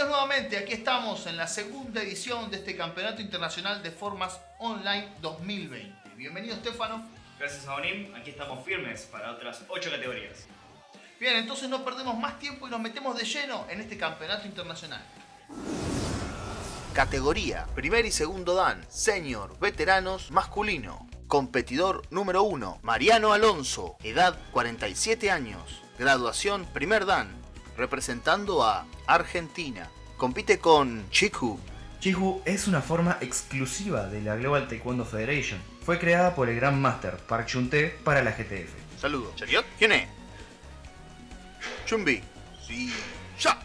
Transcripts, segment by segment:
Bienvenidos nuevamente, aquí estamos en la segunda edición de este Campeonato Internacional de Formas Online 2020. Bienvenido Stefano. Gracias a Onim, aquí estamos firmes para otras 8 categorías. Bien, entonces no perdemos más tiempo y nos metemos de lleno en este Campeonato Internacional. Categoría, primer y segundo dan, senior, veteranos, masculino. Competidor número 1, Mariano Alonso, edad 47 años. Graduación, primer dan, representando a Argentina. Compite con Chiku. Chihu es una forma exclusiva de la Global Taekwondo Federation. Fue creada por el Grand Master Park Chun-Tae para la GTF. Saludos. Chariot, ¿quién es? Chumbi. Sí. Ya.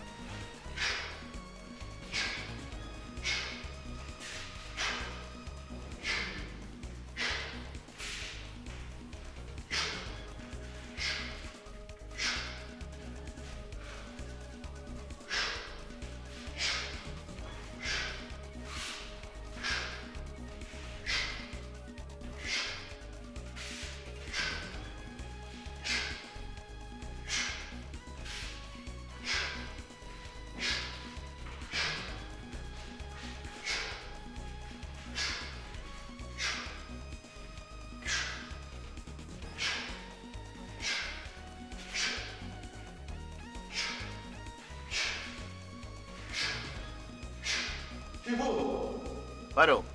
Paro.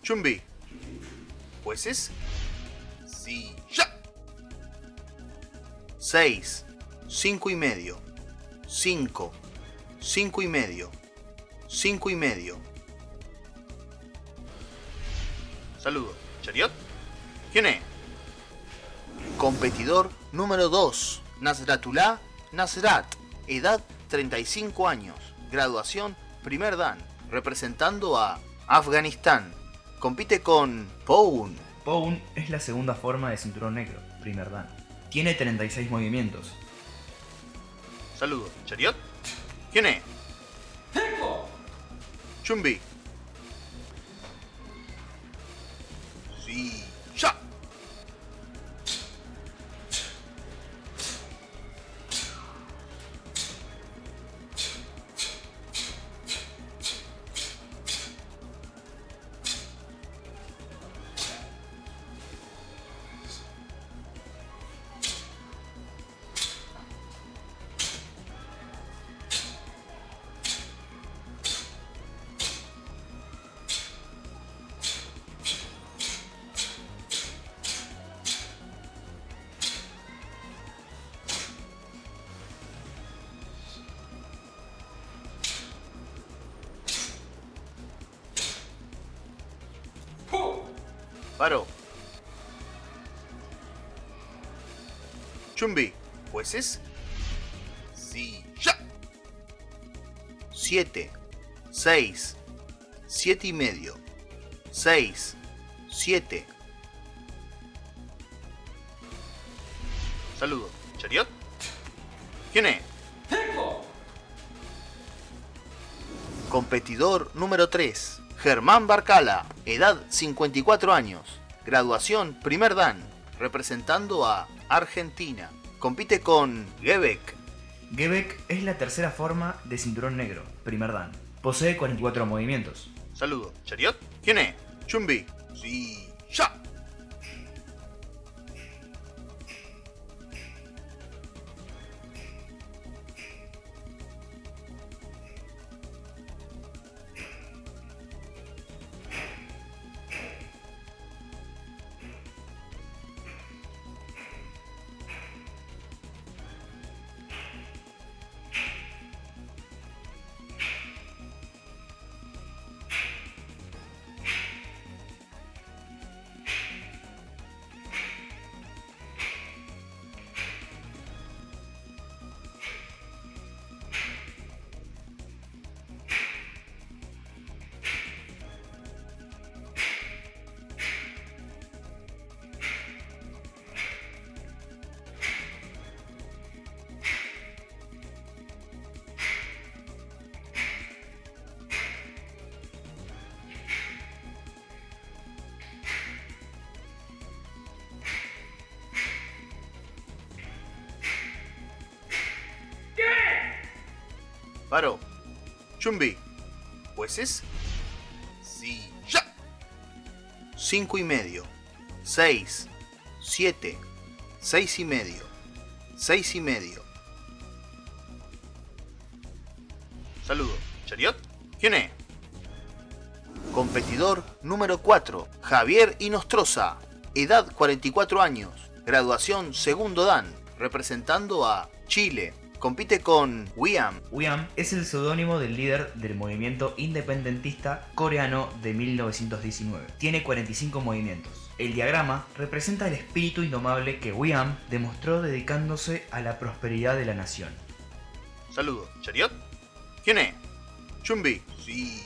Chumbi. Es. Sí. Ya. Seis. Cinco y medio. Cinco. Cinco y medio. Cinco y medio. Saludos. Chariot. ¿Quién es? Competidor número 2. Nasratullah Nasrat. Edad 35 años. Graduación primer dan. Representando a Afganistán. Compite con Poun. Poun es la segunda forma de cinturón negro, primer dan. Tiene 36 movimientos. Saludos. Chariot. ¿Quién es? Chumbi. Chumbi. Es. Sí. Ya. Siete. Seis. Siete y medio. Seis. Siete. Saludos. Chariot. ¿Quién es? Competidor número 3. Germán Barcala, edad 54 años, graduación primer dan, representando a Argentina. Compite con Gebek. Gebek es la tercera forma de cinturón negro, primer dan. Posee 44 movimientos. Saludos. Chariot, ¿quién es? Chumbi. Sí. Ya. Chumbi. Es... Sí, ya. 5 y medio. 6. 7. 6 y medio. 6 y medio. Saludo. ¿Chariot? ¿Quién es? Competidor número 4. Javier Inostroza. Edad 44 años. Graduación segundo Dan. Representando a Chile. Compite con Wiam. Wiam es el seudónimo del líder del movimiento independentista coreano de 1919. Tiene 45 movimientos. El diagrama representa el espíritu indomable que Wiam demostró dedicándose a la prosperidad de la nación. Saludo. ¿Chariot? ¿Quién es? Chumbi. Sí,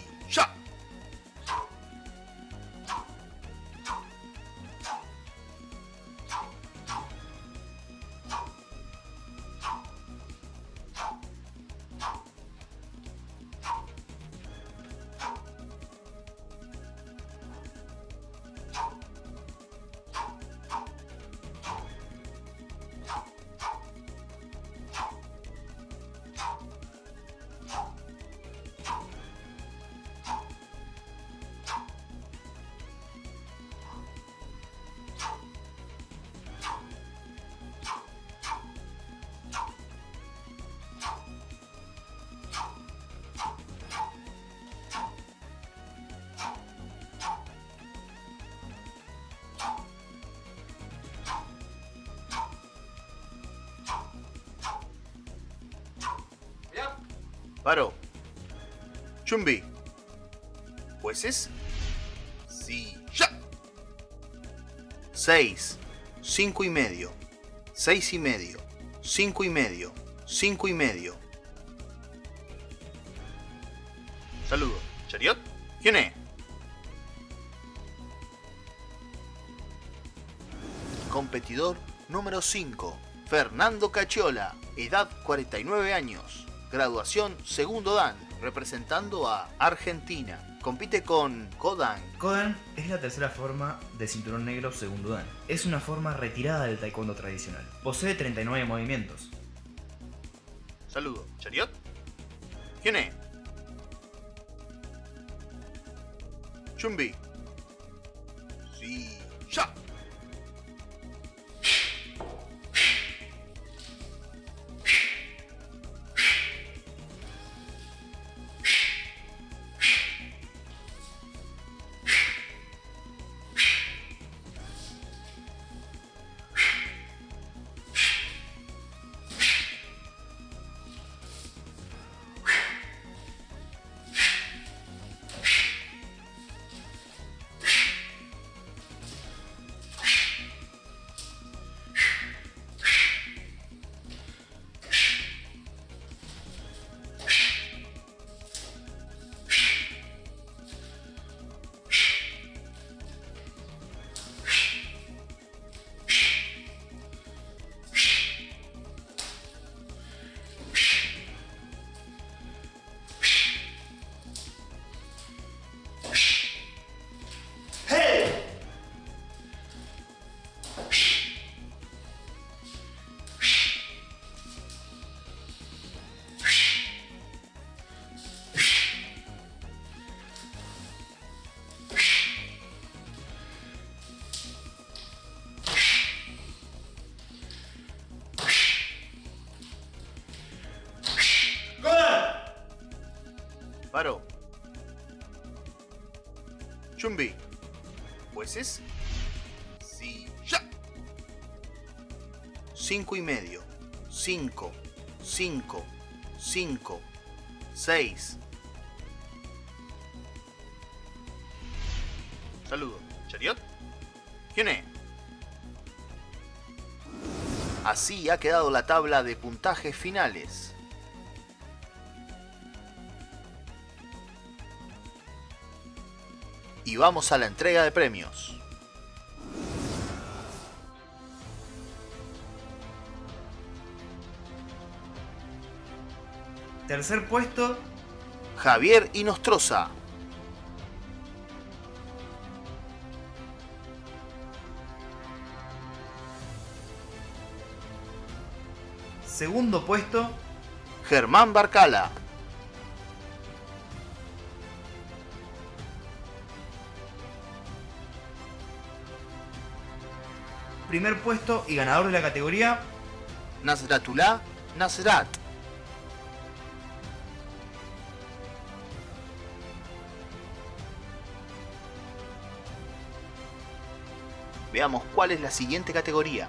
Paro. Chumbi. Pues es... Sí, ya. 6. 5 y medio. 6 y medio. 5 y medio. 5 y medio. Saludo. ¿Chariot? ¿Quién es? Competidor número 5. Fernando Cachiola. Edad 49 años. Graduación segundo Dan, representando a Argentina. Compite con Kodan. Kodan es la tercera forma de cinturón negro segundo Dan. Es una forma retirada del taekwondo tradicional. Posee 39 movimientos. Saludo. ¿Chariot? ¿Quién es? Chumbi. Chumbi. Es... Sí, ya. Cinco y medio. Cinco. Cinco. Cinco. Seis. Saludo. ¿Chariot? ¿Quién es? Así ha quedado la tabla de puntajes finales. Vamos a la entrega de premios. Tercer puesto, Javier Inostroza. segundo puesto, Germán Barcala. Primer puesto y ganador de la categoría Nasratullah Nasrat. Veamos cuál es la siguiente categoría.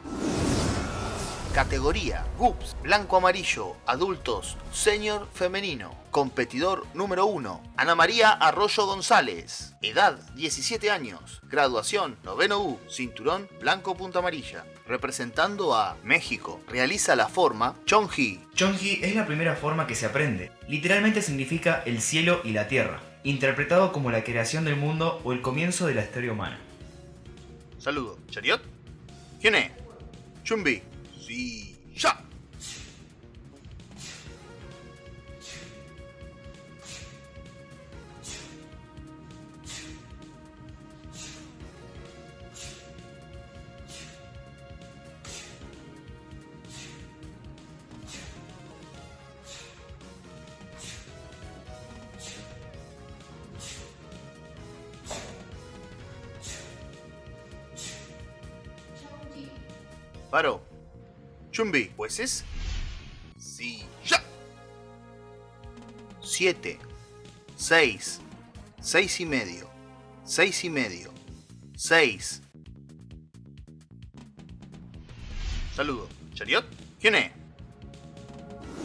Categoría GUPS, blanco amarillo, adultos, senior femenino. Competidor número 1, Ana María Arroyo González. Edad 17 años. Graduación noveno U, cinturón blanco punta amarilla. Representando a México. Realiza la forma Chonji. Chonji es la primera forma que se aprende. Literalmente significa el cielo y la tierra, interpretado como la creación del mundo o el comienzo de la historia humana. Saludo. ¿Chariot? ¿Quién es? Chumbi. Sí. ¡Ya! Paro. Chumbi, pues es. Sí. ¡Ya! Siete. Seis. Seis y medio. Seis y medio. Seis. Saludo. ¿Chariot? ¿Quién es?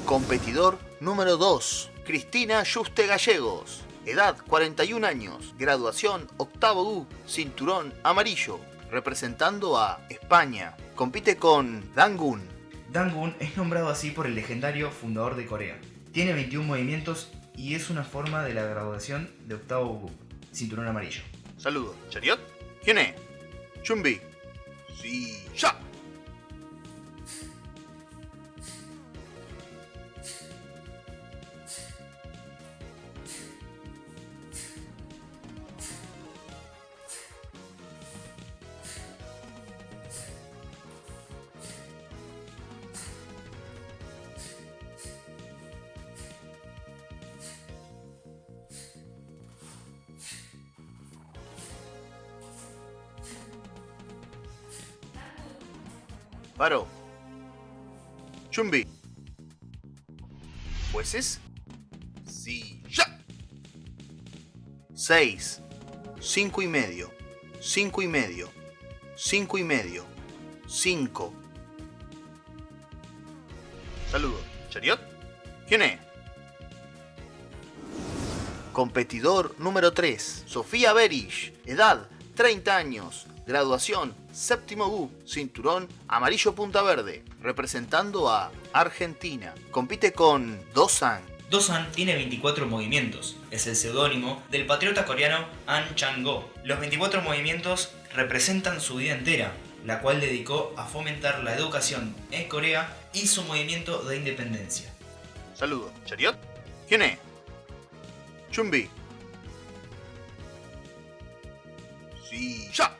Competidor número 2. Cristina Juste Gallegos. Edad 41 años. Graduación octavo U. Cinturón amarillo. Representando a España. Compite con Dangun. Dangun es nombrado así por el legendario fundador de Corea. Tiene 21 movimientos y es una forma de la graduación de octavo U. Cinturón amarillo. Saludo. ¿Chariot? ¿Quién es? Chumbi. Sí. ¡Ya! 6, 5 y medio, 5 y medio, 5 y medio, 5. Saludos, ¿Chariot? ¿Quién es? Competidor número 3, Sofía Berish, edad 30 años, graduación séptimo U, cinturón amarillo punta verde, representando a Argentina. Compite con Dosan Dosan tiene 24 movimientos, es el seudónimo del patriota coreano An Chang-go. Los 24 movimientos representan su vida entera, la cual dedicó a fomentar la educación en Corea y su movimiento de independencia. Saludo. ¿Chariot? ¿Quién es? Chumbi. Sí. ¡Ya!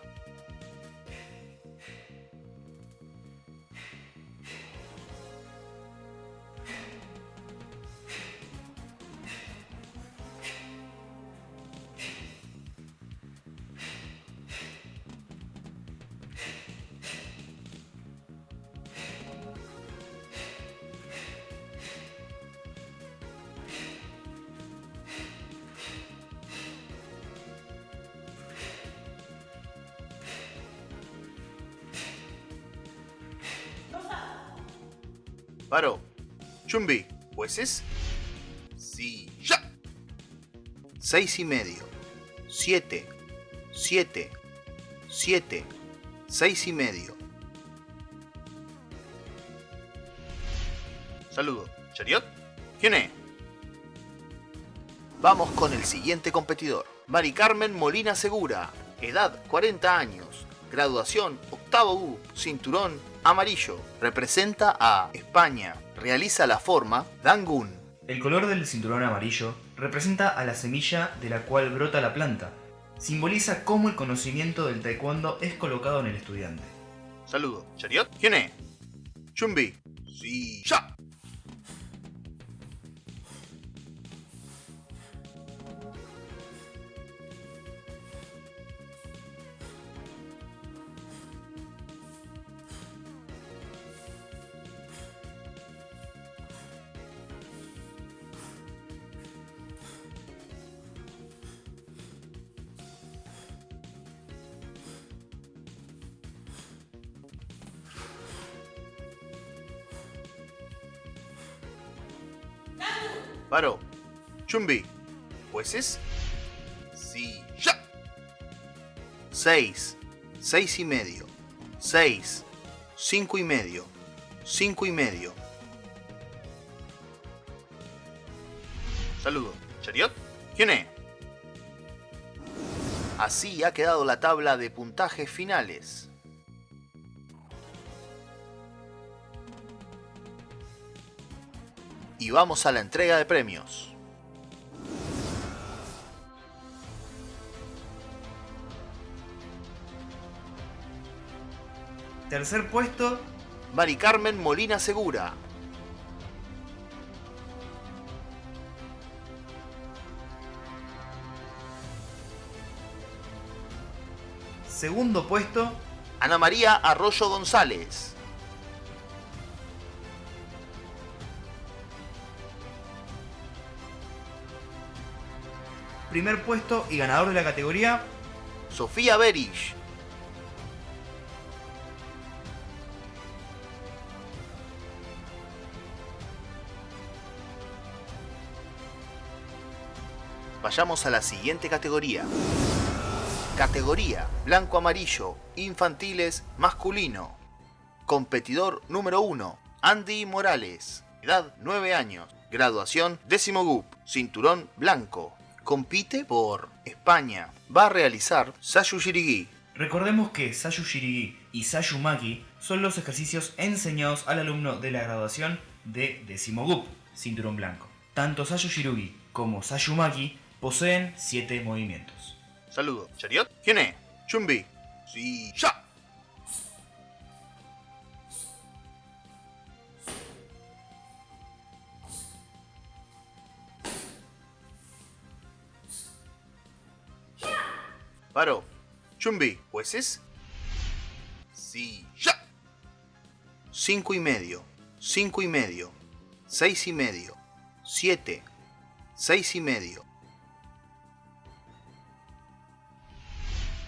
Chumbi. Pues es. Sí. ¡Ya! Seis y medio. Siete. Siete. Siete. Seis y medio. Saludo. ¿Chariot? ¿Quién es? Vamos con el siguiente competidor. Mari Carmen Molina Segura. Edad 40 años. Graduación octavo U. Cinturón amarillo. Representa a España. Realiza la forma Dangun. El color del cinturón amarillo representa a la semilla de la cual brota la planta. Simboliza cómo el conocimiento del taekwondo es colocado en el estudiante. Saludo. ¿Chariot? ¿Quién es? Chumbi. Sí. ¡Ya! 6. 6 y medio. 6. 5 y medio. 5 y medio. Saludo. ¿Chariot? ¿Quién es? Así ha quedado la tabla de puntajes finales. Y vamos a la entrega de premios. Tercer puesto, Mari Carmen Molina Segura. segundo puesto, Ana María Arroyo González. primer puesto y ganador de la categoría, Sofía Berich. Vayamos a la siguiente categoría. Categoría Blanco-Amarillo, Infantiles, Masculino. Competidor número 1, Andy Morales. Edad 9 años. Graduación décimo GUP. Cinturón blanco. Compite por España. Va a realizar Sayu Shirigi. Recordemos que Sayu Shirigi y Sayu Maki son los ejercicios enseñados al alumno de la graduación de décimo GUP, cinturón blanco. Tanto Sayu Shirugi como Sayu Maki poseen 7 movimientos. Saludo. ¿Chariot? ¿Quién es? Chumbi. Sí, ya. Paro. Chumbi. ¿Jueces? Sí, ya. Cinco y medio. Cinco y medio. Seis y medio. Siete. Seis y medio.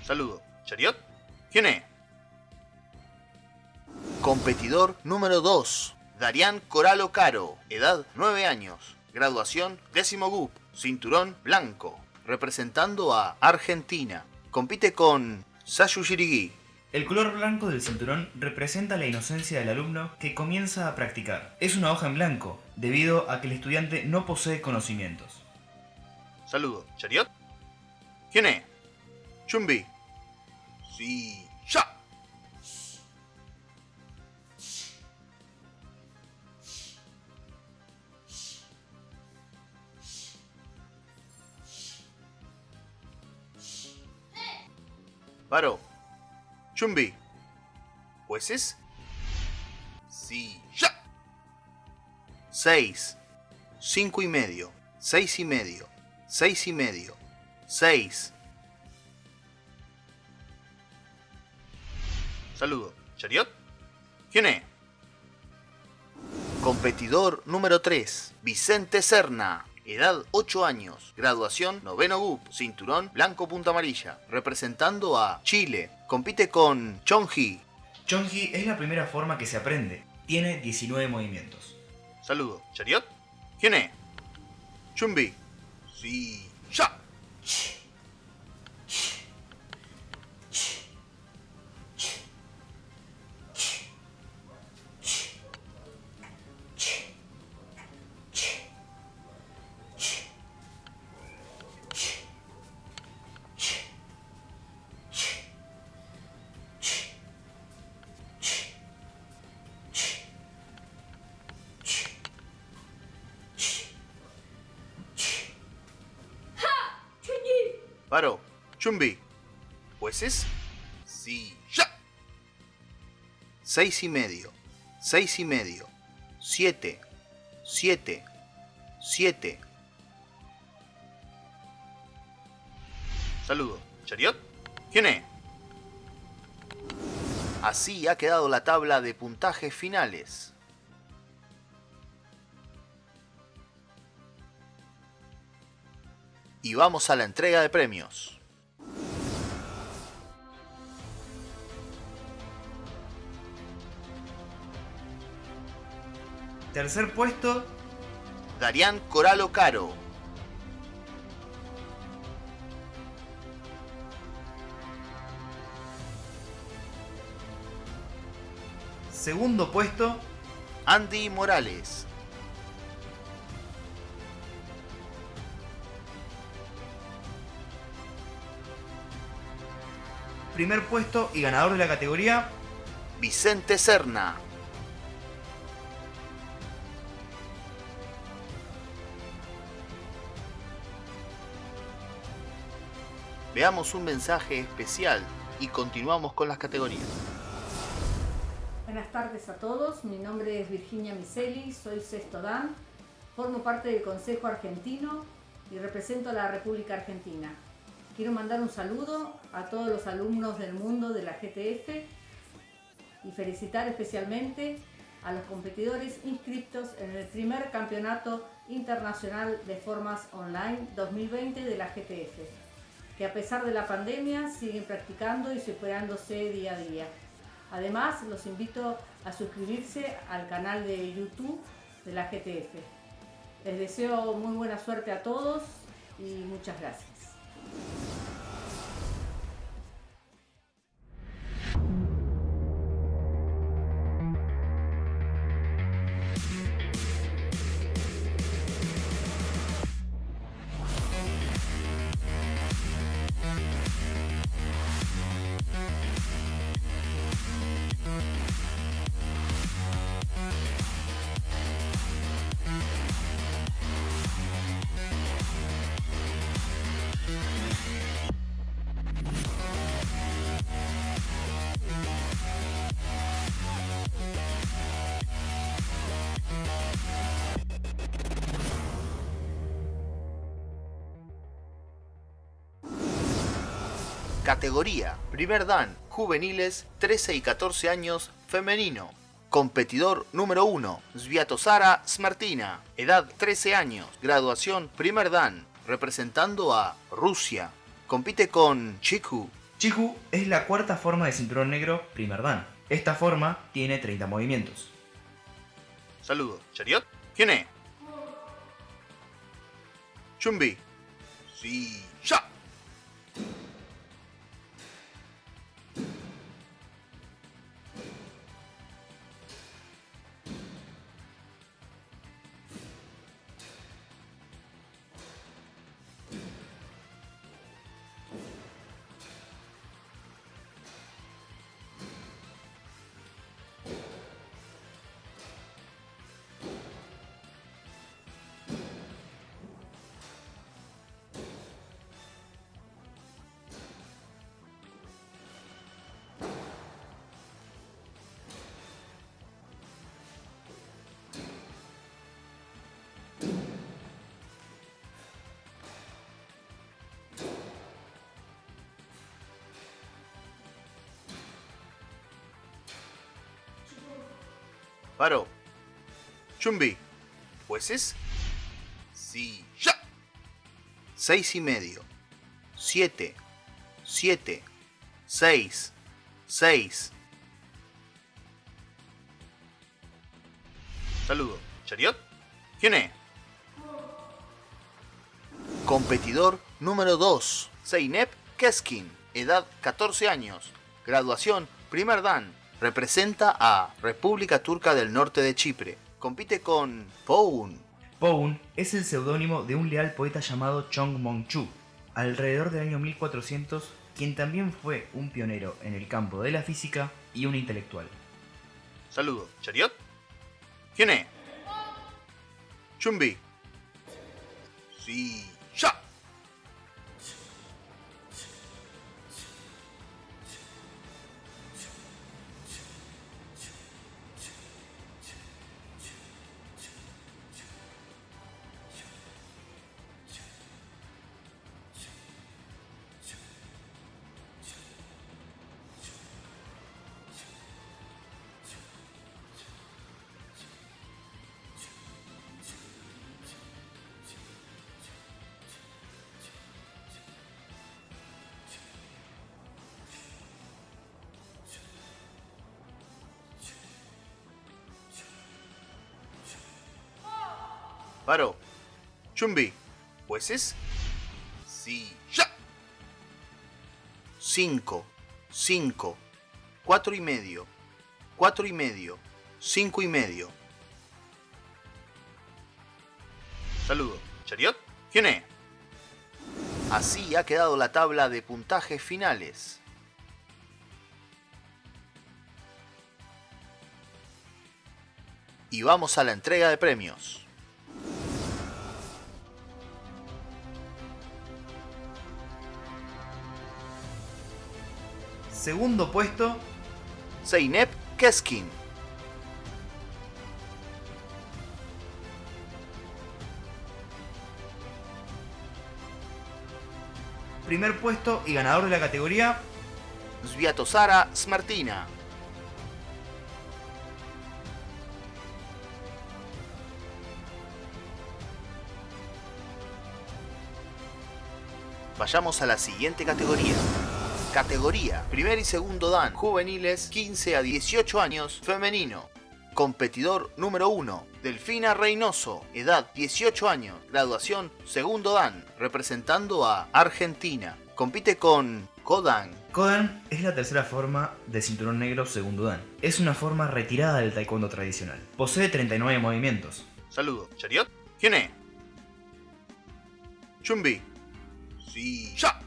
Saludo. ¿Chariot? ¿Quién es? Competidor número 2. Darián Coralo Caro. Edad 9 años. Graduación décimo GUP. Cinturón blanco. Representando a Argentina. Compite con Sayu Shirigi. El color blanco del cinturón representa la inocencia del alumno que comienza a practicar. Es una hoja en blanco, debido a que el estudiante no posee conocimientos. Saludo. ¿Chariot? ¿Quién es? Chumbi. Sí, ya. Paro. Chumbi. ¿Jueces? Sí, ya. Seis. Cinco y medio. Seis y medio. Seis y medio. Seis. Saludo. ¿Chariot? ¿Quién es? Competidor número 3. Vicente Serna. Edad 8 años. Graduación noveno GUP. Cinturón blanco punta amarilla. Representando a Chile. Compite con Chonji. Chonji es la primera forma que se aprende. Tiene 19 movimientos. Saludo. ¿Chariot? ¿Quién es? Chumbi. Sí. Ya. 6 y medio, 6 y medio, 7, 7, 7. Saludo, ¿Chariot? ¿Quién es? Así ha quedado la tabla de puntajes finales. Y vamos a la entrega de premios. Tercer puesto, Darián Coralo Caro. Segundo puesto, Andy Morales. primer puesto y ganador de la categoría, Vicente Serna. Veamos un mensaje especial y continuamos con las categorías. Buenas tardes a todos, mi nombre es Virginia Miseli, soy sexto Dan, formo parte del Consejo Argentino y represento a la República Argentina. Quiero mandar un saludo a todos los alumnos del mundo de la GTF y felicitar especialmente a los competidores inscritos en el primer Campeonato Internacional de Formas Online 2020 de la GTF, que a pesar de la pandemia siguen practicando y superándose día a día. Además, los invito a suscribirse al canal de YouTube de la GTF. Les deseo muy buena suerte a todos y muchas gracias. Categoría Primer Dan, juveniles 13 y 14 años, femenino. Competidor número 1, Sviatosara Smartina, edad 13 años, graduación Primer Dan, representando a Rusia. Compite con Chiku. Chiku es la cuarta forma de cinturón negro Primer Dan. Esta forma tiene 30 movimientos. Saludos. ¿Chariot? ¿Quién es? Chumbi. Sí. ¡Ya! Paro. Chumbi. Pues es. Sí. ¡Ya! Seis y medio. Siete. Siete. Seis. Seis. Saludo. ¿Chariot? ¿Quién es? Competidor número 2. Zeynep Keskin. Edad 14 años. Graduación Primer Dan. Representa a República Turca del Norte de Chipre. Compite con Poun. Poun es el seudónimo de un leal poeta llamado Chong Mong-chu, alrededor del año 1400, quien también fue un pionero en el campo de la física y un intelectual. Saludo. ¿Chariot? ¿Quién es? Chumbi. Sí. ¡Ya! Chumbi. Jueces. Sí. Ya. 5, 5, 4 y medio, 4 y medio, 5 y medio. Saludo. Chariot. ¿Quién es? Así ha quedado la tabla de puntajes finales. Y vamos a la entrega de premios. Segundo puesto, Zeynep Keskin. primer puesto y ganador de la categoría, Sviatosara Smartina. Vayamos a la siguiente categoría. Categoría, primer y segundo dan, juveniles 15 a 18 años, femenino. Competidor número 1, Delfina Reynoso, edad 18 años, graduación segundo dan, representando a Argentina. Compite con Kodan. Kodan es la tercera forma de cinturón negro segundo dan. Es una forma retirada del taekwondo tradicional. Posee 39 movimientos. Saludo. ¿Chariot? ¿Quién es? Chumbi. Sí. ¡Ya!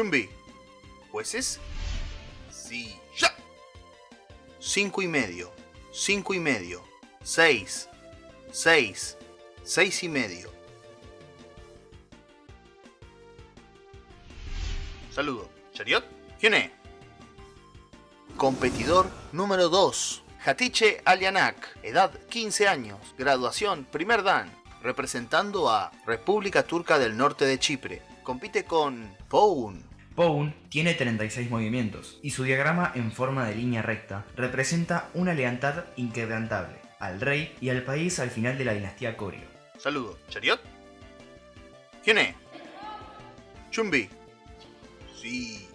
Chumbi. ¿Jueces? Sí. ¡Ya! Cinco y medio. Cinco y medio. Seis. Seis. Seis y medio. Saludo. ¿Chariot? ¿Quién es? Competidor número 2. Hatice Alianak. Edad 15 años. Graduación primer dan representando a República Turca del Norte de Chipre. Compite con Poun. Poun tiene 36 movimientos y su diagrama en forma de línea recta representa una lealtad inquebrantable al rey y al país al final de la dinastía Koryo. Saludo. ¿Chariot? ¿Quién es? Chumbi. Sí.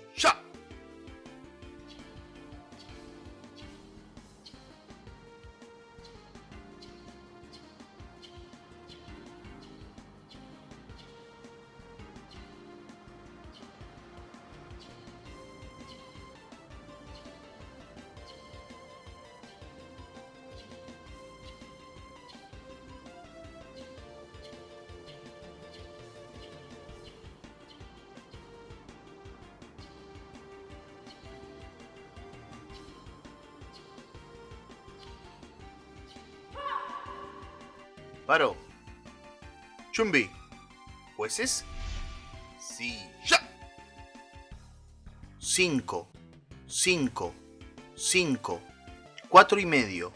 Paro. Chumbi. ¿Jueces? ¡Ya! Cinco. Cinco. Cinco. Cuatro y medio.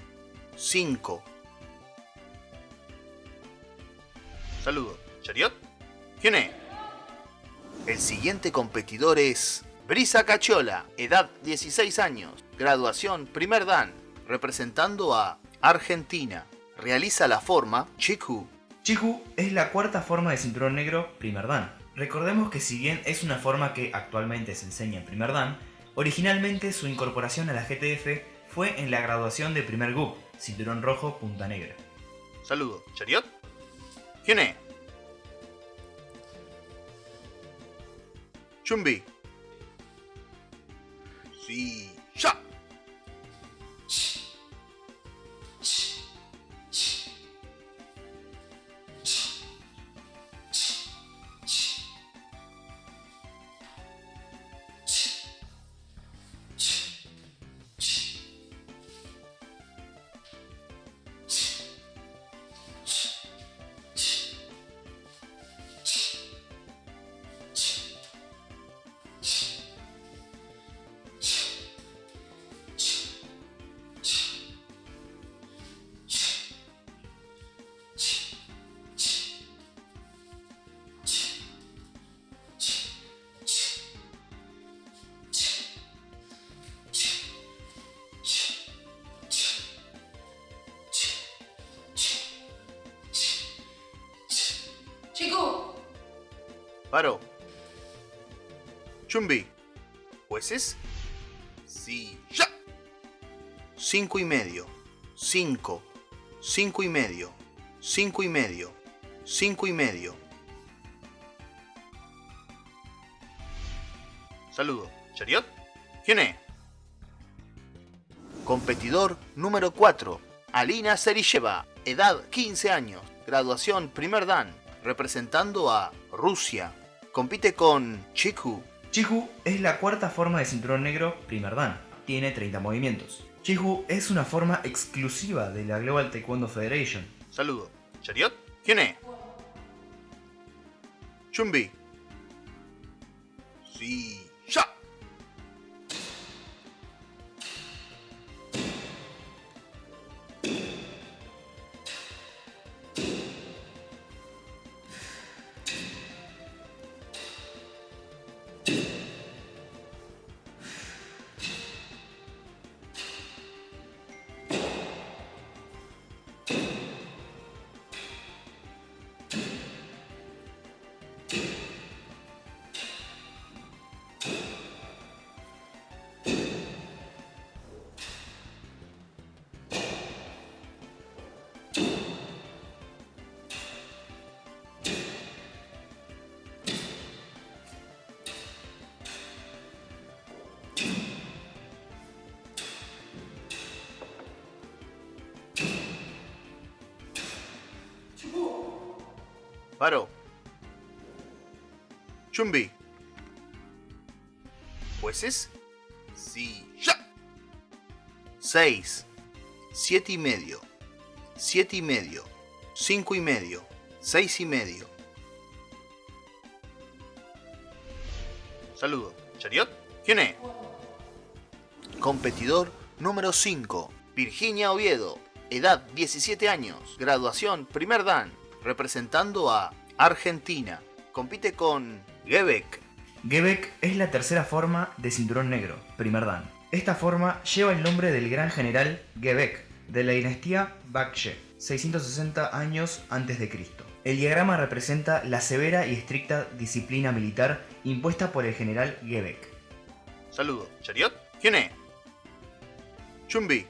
Cinco. Saludo. ¿Chariot? ¿Quién es? El siguiente competidor es Brisa Cachola, edad 16 años, graduación primer dan, representando a Argentina. Realiza la forma Chiku. Chiku es la cuarta forma de cinturón negro primer dan. Recordemos que si bien es una forma que actualmente se enseña en primer dan, originalmente su incorporación a la GTF fue en la graduación de primer GUP, cinturón rojo punta negra. Saludo. ¿Chariot? ¿Quién es? Chumbi. Chumbi. Jueces. Sí. Ya. Cinco y medio. Cinco. Cinco y medio. Cinco y medio. Cinco y medio. Saludo. ¿Chariot? ¿Quién es? Competidor número 4. Alina Serisheva. Edad 15 años. Graduación primer dan. Representando a Rusia. Compite con Chiku. Chiku es la cuarta forma de cinturón negro primer dan. Tiene 30 movimientos. Chiku es una forma exclusiva de la Global Taekwondo Federation. Saludo. ¿Chariot? ¿Quién es? Chumbi. Sí. Chumbi. Sí. ¡Ya! Seis. Siete y medio. Siete y medio. Cinco y medio. Seis y medio. Saludo. ¿Chariot? ¿Quién es? Competidor número 5. Virginia Oviedo. Edad 17 años. Graduación primer dan. Representando a Argentina. Compite con Gebek. Gebek es la tercera forma de cinturón negro, primer dan. Esta forma lleva el nombre del gran general Gebek, de la dinastía Bakshe, 660 años antes de Cristo. El diagrama representa la severa y estricta disciplina militar impuesta por el general Gebek. Saludo. ¿Chariot? ¿Quién es? Chumbi.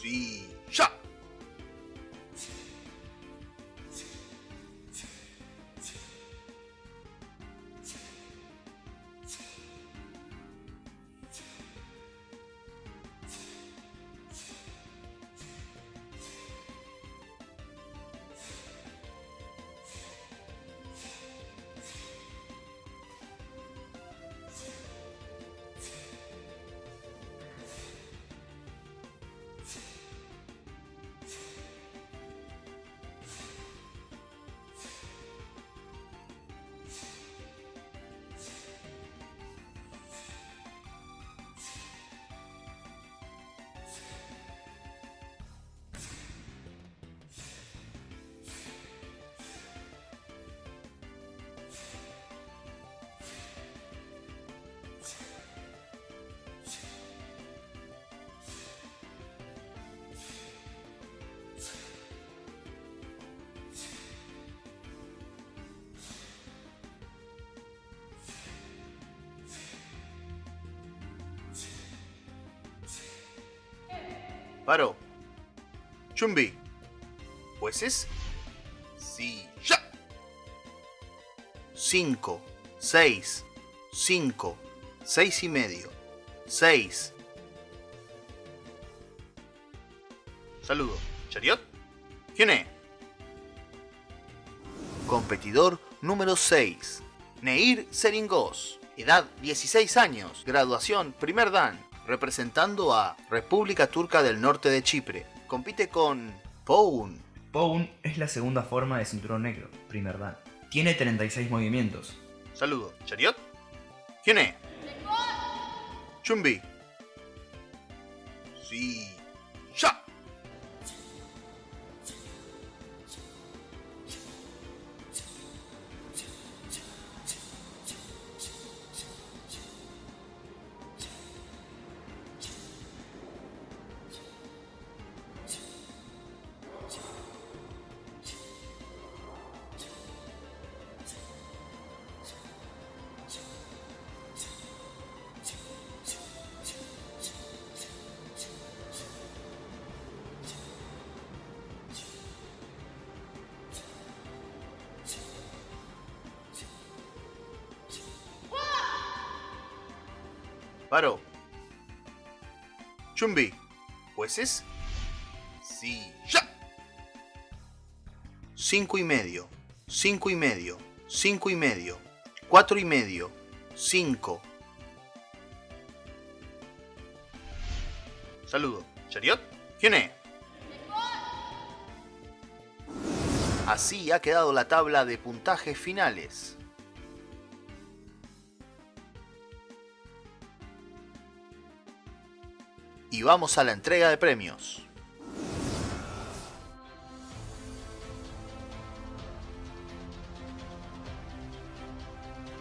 Sí. ¡Ya! Paro. Chumbi. ¿Jueces? Sí. ¡Ya! Cinco. Seis. Cinco. Seis y medio. Seis. Saludo. ¿Chariot? ¿Quién es? Competidor número 6. Neir Seringos. Edad 16 años. Graduación primer dan representando a República Turca del Norte de Chipre. Compite con Poun. Poun es la segunda forma de cinturón negro, primer dan. Tiene 36 movimientos. Saludo. ¿Chariot? ¿Quién es? Chumbi. Paro. Chumbi. ¿Jueces? Sí. ¡Ya! Cinco y medio. Cinco y medio. Cinco y medio. Cuatro y medio. Cinco. Saludo. ¿Chariot? ¿Quién es? Así ha quedado la tabla de puntajes finales. Y vamos a la entrega de premios.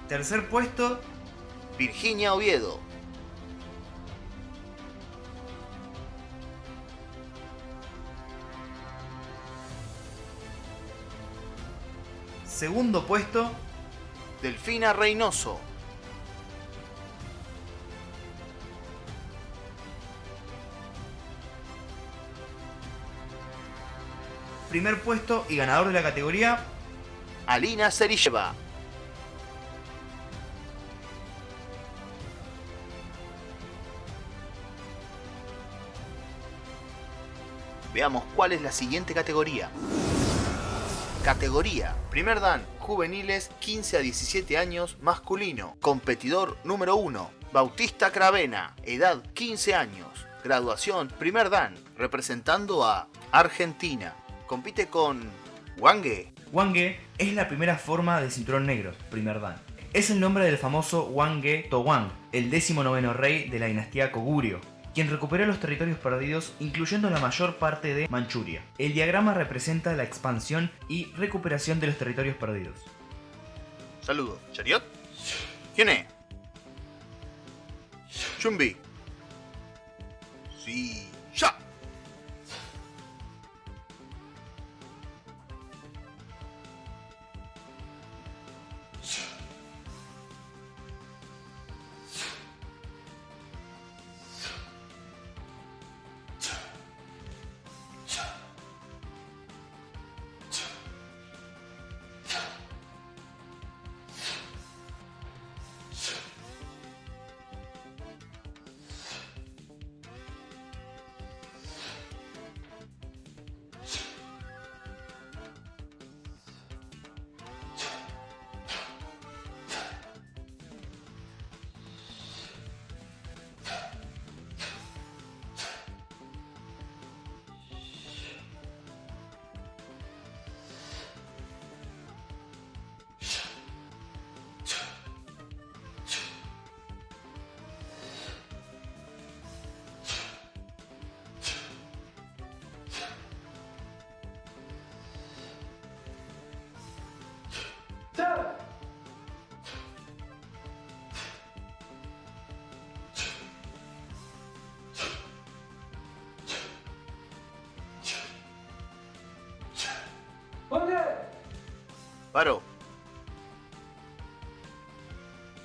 Tercer puesto, Virginia Oviedo. segundo puesto, Delfina Reynoso. Primer puesto y ganador de la categoría, Alina Serilleva. Veamos cuál es la siguiente categoría. Categoría. Primer Dan. Juveniles 15 a 17 años masculino. Competidor número 1. Bautista Cravena. Edad 15 años. Graduación. Primer Dan. Representando a Argentina. Compite con Wange. Wange es la primera forma de cinturón negro, primer dan. Es el nombre del famoso Wange Towang, el décimo noveno rey de la dinastía Koguryo, quien recuperó los territorios perdidos incluyendo la mayor parte de Manchuria. El diagrama representa la expansión y recuperación de los territorios perdidos. Saludo. ¿Chariot? ¿Quién es? Chumbi. Sí.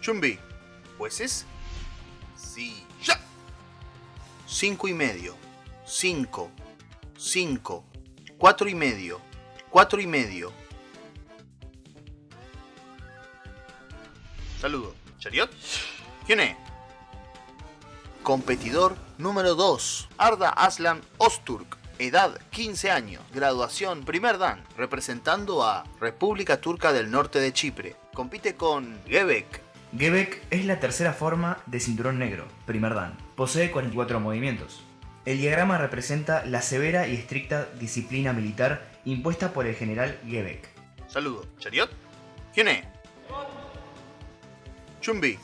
Chumbi. ¿Jueces? Sí. ¡Ya! Cinco y medio. Cinco. Cinco. Cuatro y medio. Cuatro y medio. Saludo. ¿Chariot? ¿Quién es? Competidor número 2. Arda Aslan Osturk. Edad 15 años. Graduación primer dan. Representando a República Turca del Norte de Chipre. Compite con Gebek. Gebek es la tercera forma de cinturón negro, primer dan. Posee 44 movimientos. El diagrama representa la severa y estricta disciplina militar impuesta por el general Gebek. Saludo. ¿Chariot? ¿Quién es? Chumbi.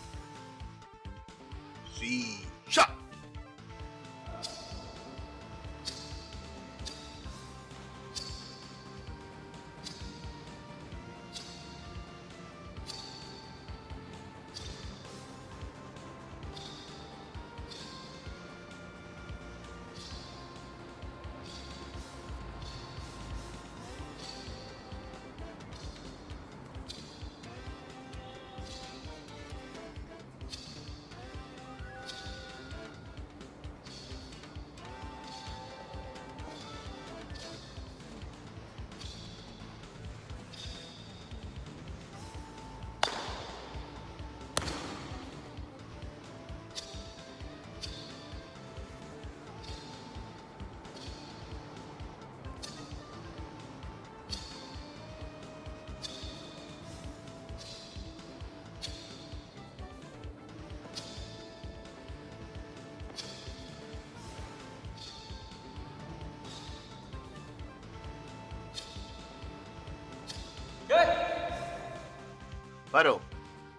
Paro.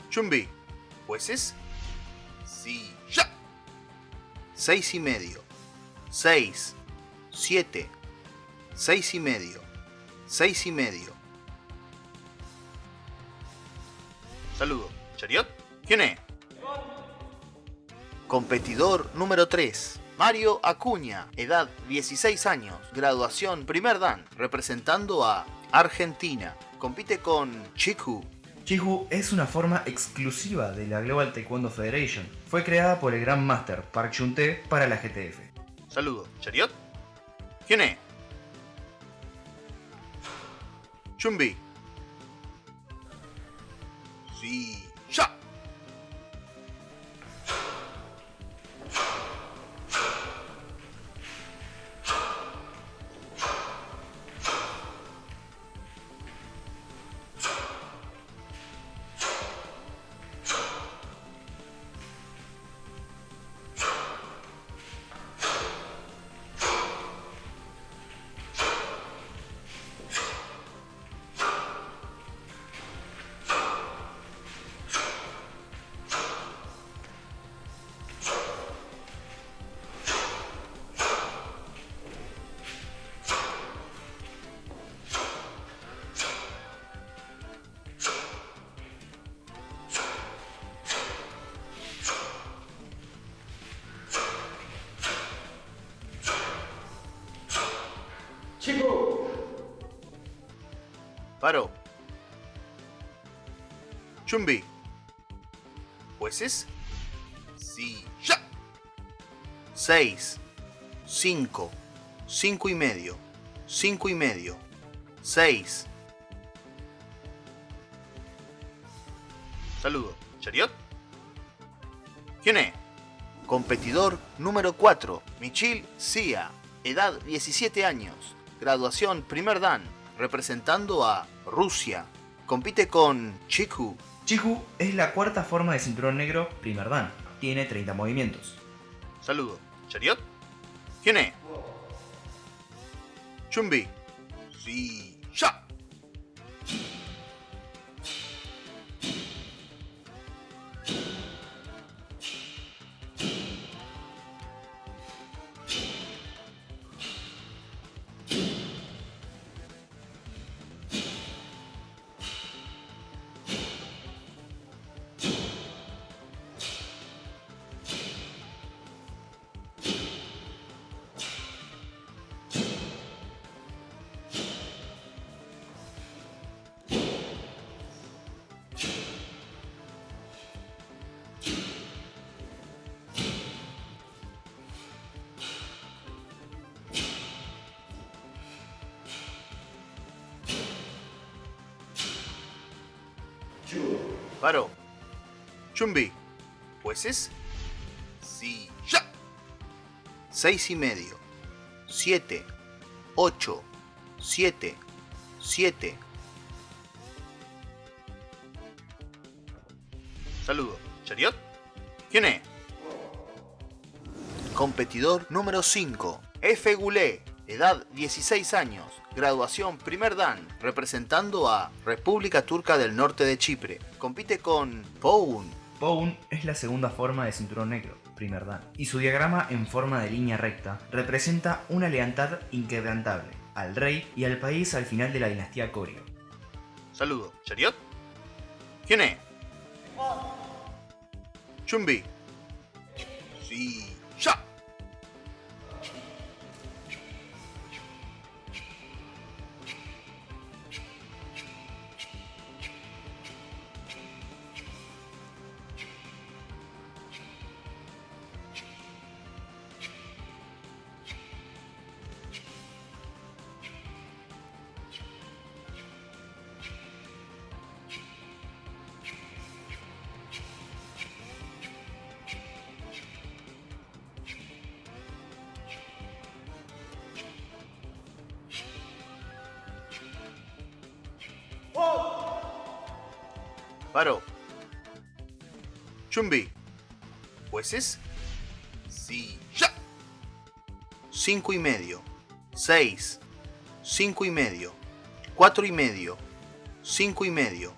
Chumbi. Jueces. Sí. Ya. Seis y medio. Seis. Siete. Seis y medio. Seis y medio. Saludo. ¿Chariot? ¿Quién es? Competidor número 3. Mario Acuña, edad 16 años, graduación primer dan, representando a Argentina. Compite con Chiku. Chihu es una forma exclusiva de la Global Taekwondo Federation. Fue creada por el Grand Master Park Chun-Tae para la GTF. Saludo. ¿Chariot? ¿Quién es? Chumbi. Sí. Chumbi. Jueces. Ya. Seis. Cinco. Cinco y medio. Cinco y medio. Seis. Saludo. ¿Chariot? ¿Quién es? Competidor número 4. Michil Sia. Edad 17 años. Graduación primer dan. Representando a Rusia. Compite con Chiku. Chihu es la cuarta forma de cinturón negro primer dan. Tiene 30 movimientos. Saludo. ¿Chariot? ¿Quién es? Chumbi. Sí. Ya. Chumbi. Jueces. Sí. Ya. Seis y medio. Siete. Ocho. Siete. Siete. Saludo. ¿Chariot? ¿Quién es? Competidor número 5. F. Goulet. Edad 16 años. Graduación primer dan. Representando a República Turca del Norte de Chipre. Compite con Poun. Poun es la segunda forma de cinturón negro, primer dan, y su diagrama en forma de línea recta representa una lealtad inquebrantable al rey y al país al final de la dinastía Koryo. Saludo. ¿Chariot? ¿Quién es? Chumbi. Sí. Ya. Paro. Chumbi. Jueces. Sí. Ya. Cinco y medio. Seis. Cinco y medio. Cuatro y medio. Cinco y medio.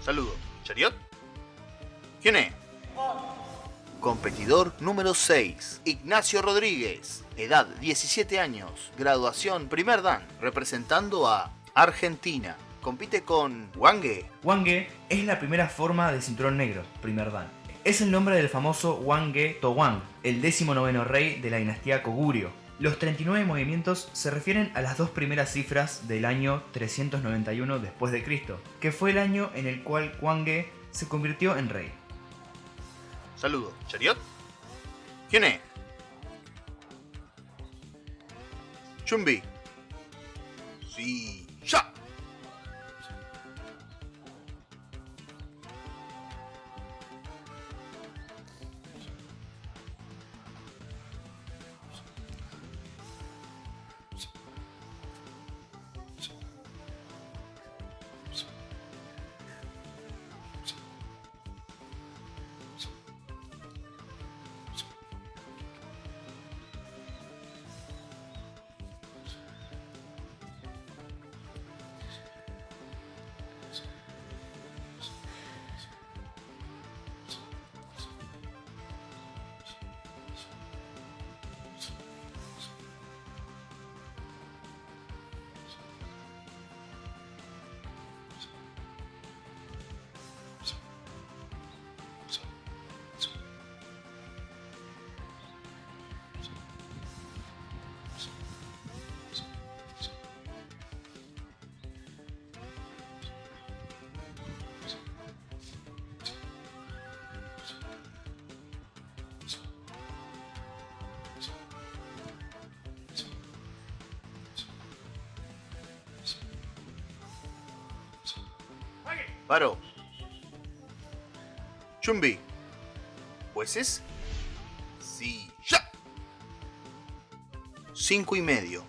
Saludo. ¿Chariot? ¿Quién es? Competidor número 6, Ignacio Rodríguez, edad 17 años, graduación primer dan, representando a Argentina. Compite con Wange. Wange es la primera forma de cinturón negro, primer dan. Es el nombre del famoso Wange Towang, el décimo noveno rey de la dinastía Koguryo. Los 39 movimientos se refieren a las dos primeras cifras del año 391 después de Cristo, que fue el año en el cual Wange se convirtió en rey. Saludo. ¿Chariot? ¿Quién es? Chumbi. Sí. Chumbi. ¿Jueces? Sí. ¡Ya! Cinco y medio.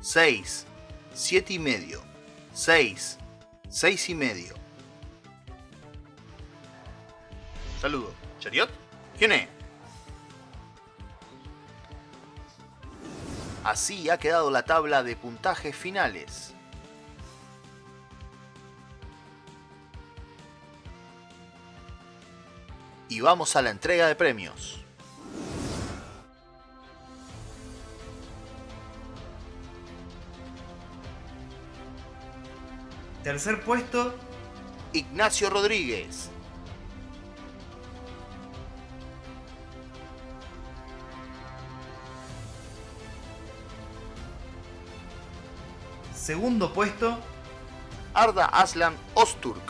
Seis. Siete y medio. Seis. Seis y medio. Saludo. ¿Chariot? ¿Quién es? Así ha quedado la tabla de puntajes finales. Y vamos a la entrega de premios. Tercer puesto, Ignacio Rodríguez. segundo puesto, Arda Aslan Osturk.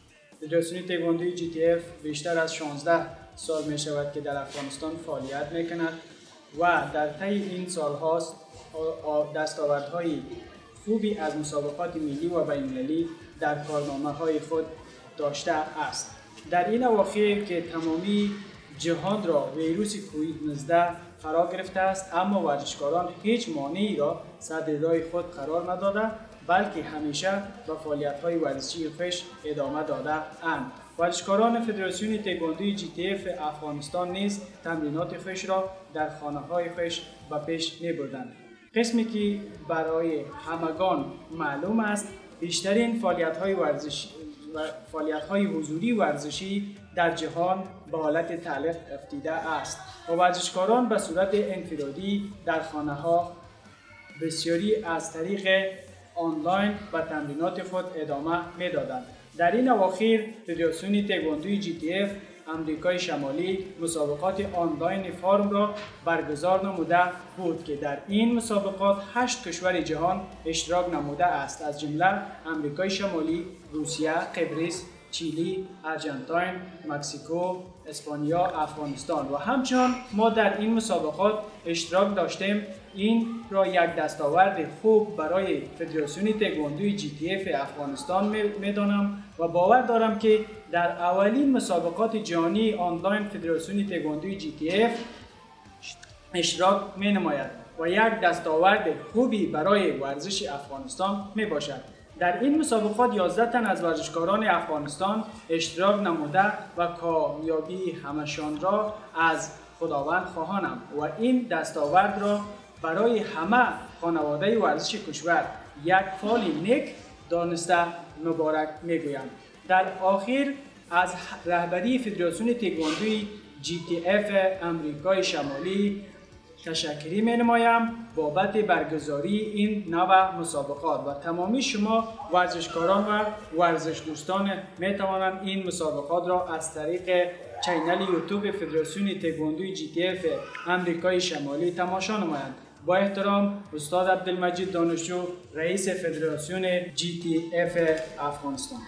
فدراسیون تکواندوی جی تی اف بیشتر از 16 سال می شود که در افغانستان فعالیت می کند و در طی این سال هاست دستاوردهای خوبی از مسابقات ملی و بین‌المللی در کارنامه های خود داشته است. در این اواخر که تمامی جهان را ویروس کووید 19 فرا گرفته است اما ورزشکاران هیچ مانعی را راه خود قرار نداده بلکه همیشه به فعالیت های ورزشی خوش ادامه داده اند. ورزشکاران فدراسیون تکواندوی جی تی اف افغانستان نیز تمرینات خوش را در خانه های خوش به پیش می بردند. قسمی که برای همگان معلوم است بیشترین فعالیت های ورزشی فعالیت های حضوری ورزشی در جهان به حالت تعلیق افتیده است و ورزشکاران به صورت انفرادی در خانه ها بسیاری از طریق آنلاین و تمرینات خود ادامه می‌دادند. در این اواخیر فدراسیون تکواندوی جی تی اف امریکای شمالی مسابقات آنلاین فارم را برگزار نموده بود که در این مسابقات هشت کشور جهان اشتراک نموده است. از جمله امریکای شمالی، روسیه، قبرس، چیلی، ارجنتاین، مکسیکو، اسپانیا، افغانستان. و همچنان ما در این مسابقات اشتراک داشتیم این را یک دستاورد خوب برای فدراسیون تکواندوی جی تی اف افغانستان می‌دانم و باور دارم که در اولین مسابقات جهانی آنلاین فدراسیون تکواندوی جی تی اف اشتراک می نماید و یک دستاورد خوبی برای ورزش افغانستان می باشد. در این مسابقات 11 تن از ورزشکاران افغانستان اشتراک نموده و کامیابی همشان را از خداوند خواهانم و این دستاورد را برای همه خانواده ورزش کشور یک فال نیک دانسته مبارک می‌گویم. در آخر از رهبری فدراسیون تکواندوی اف امریکای شمالی تشکری می نمایم بابت برگزاری این نوع مسابقات و تمامی شما ورزشکاران و ورزش دوستان می توانند این مسابقات را از طریق چینل یوتیوب فدراسیون تکواندوی جی تی اف امریکای شمالی تماشا نمایند. با احترام استاد عبدالمجید دانشجو رئیس فدراسیون جی تی اف افغانستان.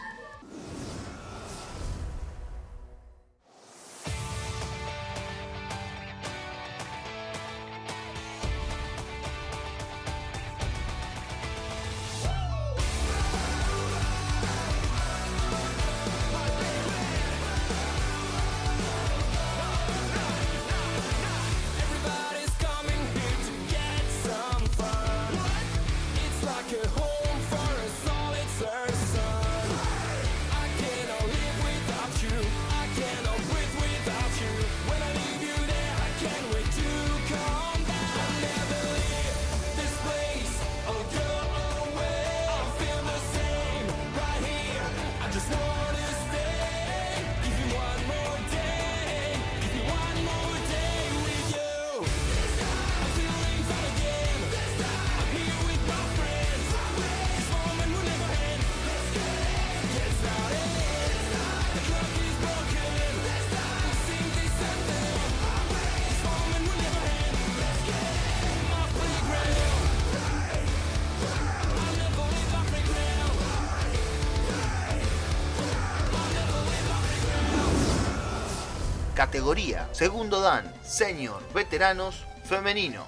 Categoría Segundo Dan Senior Veteranos Femenino.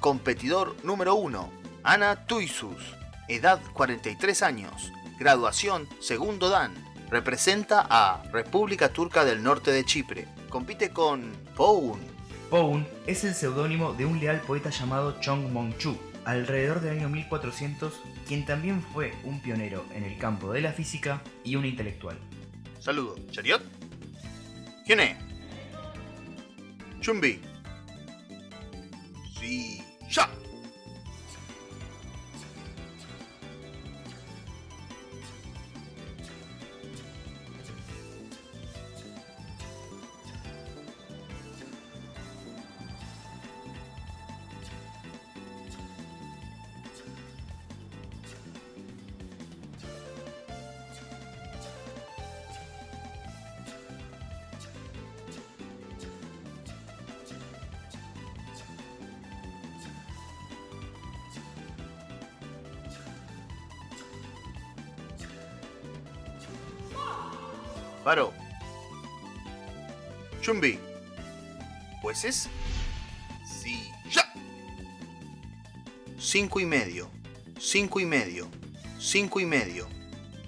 Competidor número 1. Ana Tuisus. Edad 43 años. Graduación Segundo Dan. Representa a República Turca del Norte de Chipre. Compite con Poun. Poun es el seudónimo de un leal poeta llamado Chong Mong-chu, alrededor del año 1400, quien también fue un pionero en el campo de la física y un intelectual. Saludo. Chariot. ¿Quién es? Chumbi. Sí. Ya. Paró. Chumbi. Pues es. Sí. Ya. Cinco y medio. Cinco y medio. Cinco y medio.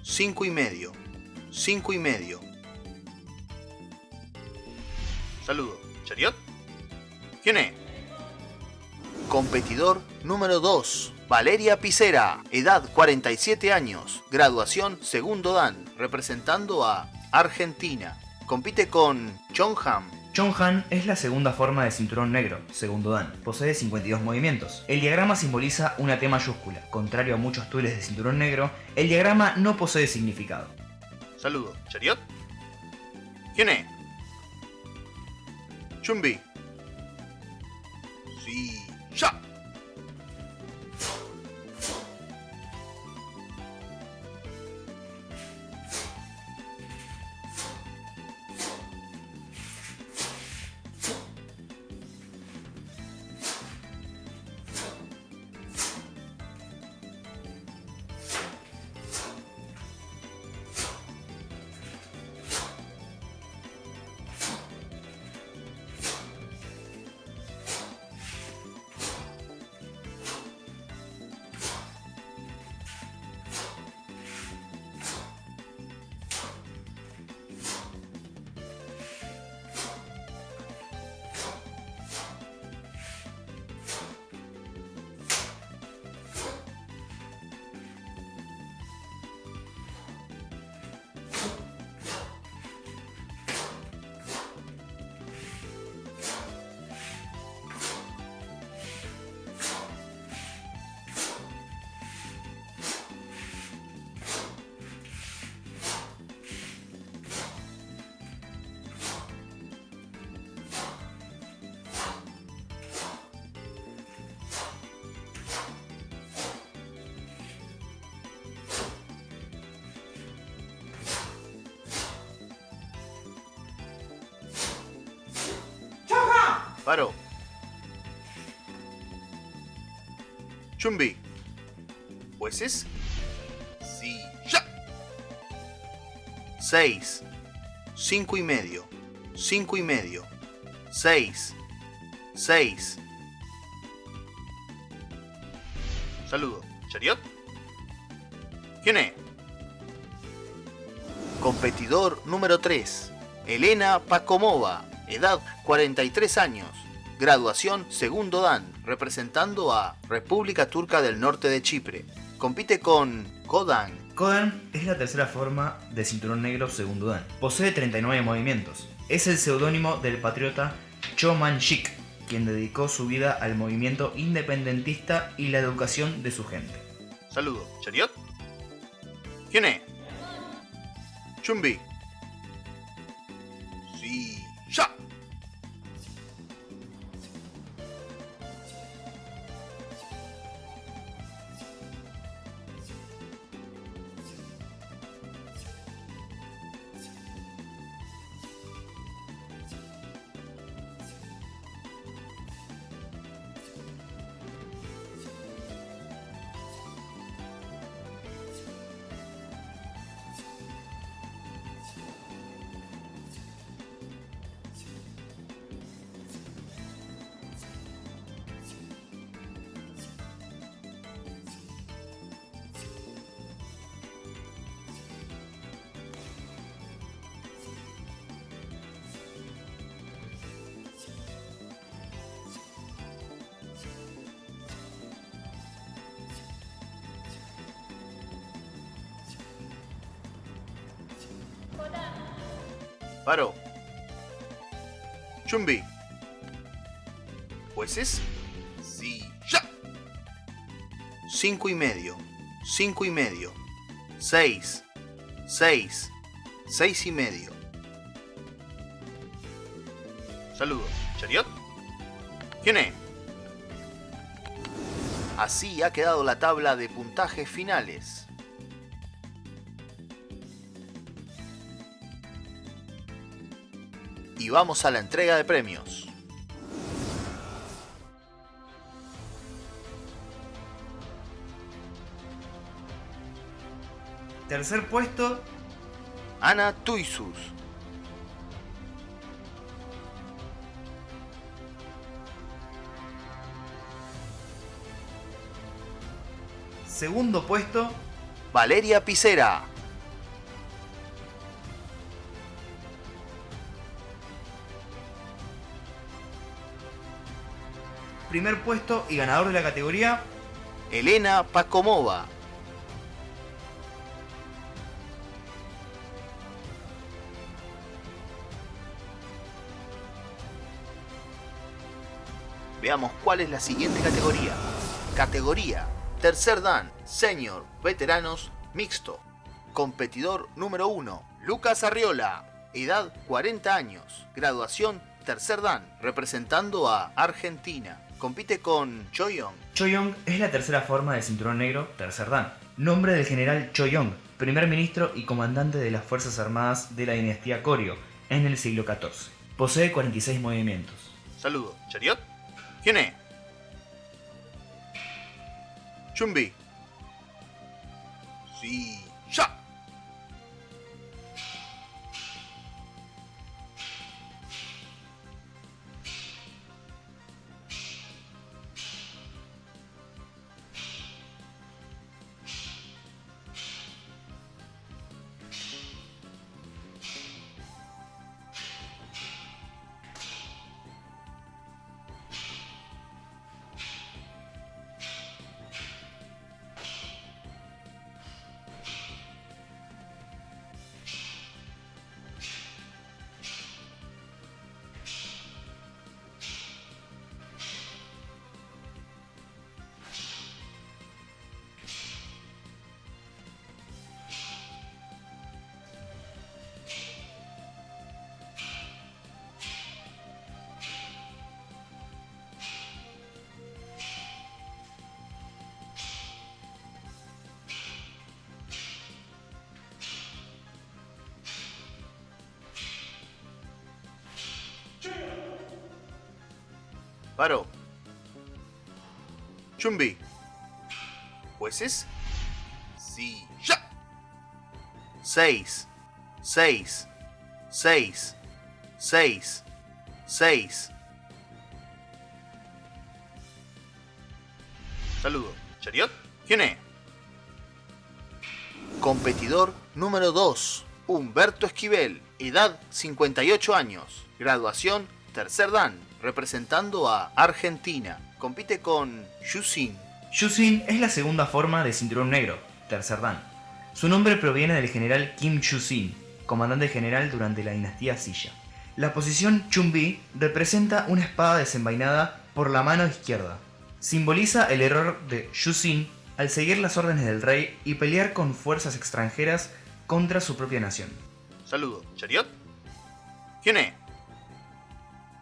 Cinco y medio. Cinco y medio. Saludo. ¿Chariot? ¿Quién es? Competidor número 2. Valeria Picera. Edad 47 años. Graduación segundo Dan. Representando a Argentina. Compite con Chongham. Chonghan es la segunda forma de cinturón negro, segundo Dan. Posee 52 movimientos. El diagrama simboliza una T mayúscula. Contrario a muchos tueles de cinturón negro, el diagrama no posee significado. Saludo. ¿Chariot? ¿Quién es? Chumbi. Sí. Ya. Paro. Chumbi. Jueces. Ya. 6. 5 y medio. 5 y medio. 6. 6. Saludo. ¿Chariot? ¿Quién es? Competidor número 3. Elena Pacomova. Edad 43 años. Graduación segundo Dan. Representando a República Turca del Norte de Chipre. Compite con Kodan. Kodan es la tercera forma de cinturón negro segundo Dan. Posee 39 movimientos. Es el seudónimo del patriota Cho Man-shik, quien dedicó su vida al movimiento independentista y la educación de su gente. Saludo. ¿Chariot? ¿Quién es? Chumbi. Paro. Chumbi. ¿Jueces? Sí. Ya. Cinco y medio. Cinco y medio. Seis. Seis. Seis y medio. Saludos. ¿Chariot? ¿Quién es? Así ha quedado la tabla de puntajes finales. Vamos a la entrega de premios. Tercer puesto, Ana Tuisus. segundo puesto, Valeria Picera. Primer puesto y ganador de la categoría, Elena Pacomova. Veamos cuál es la siguiente categoría. Categoría Tercer Dan, Senior, Veteranos, Mixto. Competidor número 1, Lucas Arriola. Edad 40 años. Graduación Tercer Dan, representando a Argentina. Compite con Choyong. Choyong es la tercera forma del cinturón negro Tercer Dan. Nombre del general Choyong, primer ministro y comandante de las Fuerzas Armadas de la dinastía Koryo en el siglo XIV. Posee 46 movimientos. Saludo. ¿Chariot? ¿Quién es? Chumbi. Sí. Ya. Paro. Chumbi. Jueces. Sí. Ya. 6. 6. 6. 6. 6. Saludo. ¿Chariot? ¿Quién es? Competidor número 2. Humberto Esquivel. Edad 58 años. Graduación tercer dan. Representando a Argentina. Compite con Yusin. Yusin es la segunda forma de cinturón negro, tercer dan. Su nombre proviene del general Kim Chu-sin, comandante general durante la dinastía Silla. La posición Chumbi representa una espada desenvainada por la mano izquierda. Simboliza el error de Yusin al seguir las órdenes del rey y pelear con fuerzas extranjeras contra su propia nación. Saludo. ¿Chariot? ¿Quién es?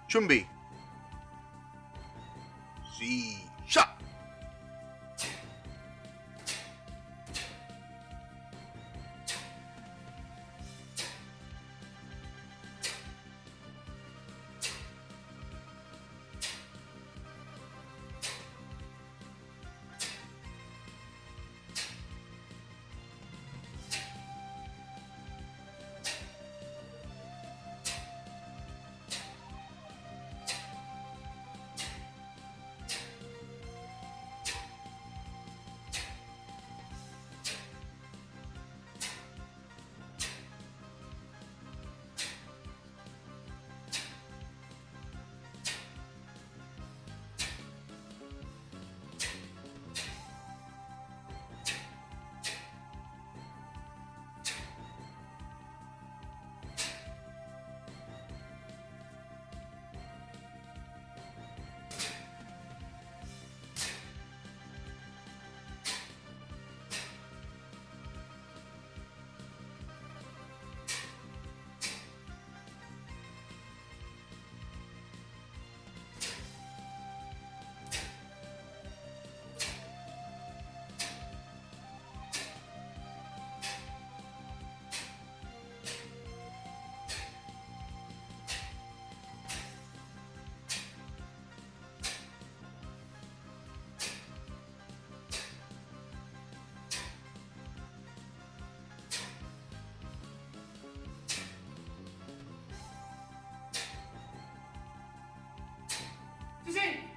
Chumbi. Sí.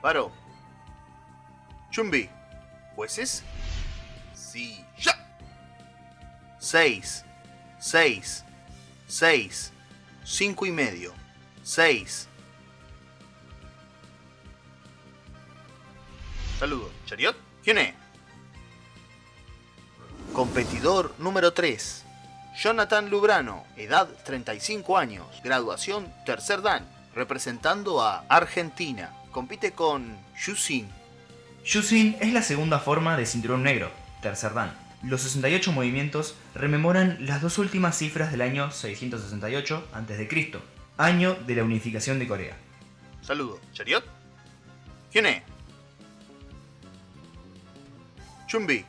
Paro. Chumbi. ¿Jueces? Ya. 6. 6. 6. 5 y medio. 6. Saludo. ¿Chariot? ¿Quién es? Competidor número 3. Jonathan Lubrano, edad 35 años, graduación tercer dan, representando a Argentina. Compite con Yusin. Yusin es la segunda forma de cinturón negro, tercer dan. Los 68 movimientos rememoran las dos últimas cifras del año 668 a.C., año de la unificación de Corea. Saludo. ¿Chariot? ¿Quién es? Chumbi.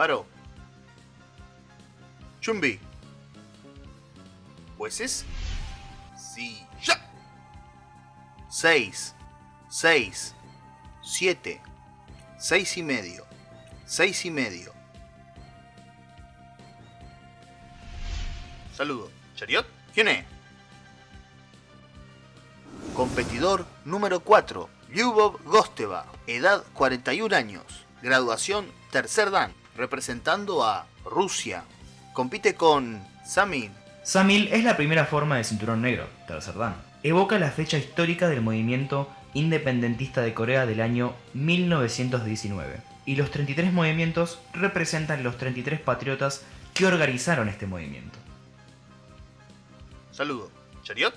Paro. Chumbi. Jueces. Sí, ya. 6, 6, 7, 6 y medio, 6 y medio. Saludo. ¿Chariot? ¿Quién es? Competidor número 4, Lyubov Gosteva, edad 41 años, graduación tercer dan, representando a Rusia. Compite con Samir. Samil es la primera forma de cinturón negro, tercer dan. Evoca la fecha histórica del movimiento independentista de Corea del año 1919. Y los 33 movimientos representan los 33 patriotas que organizaron este movimiento. Saludo. ¿Chariot?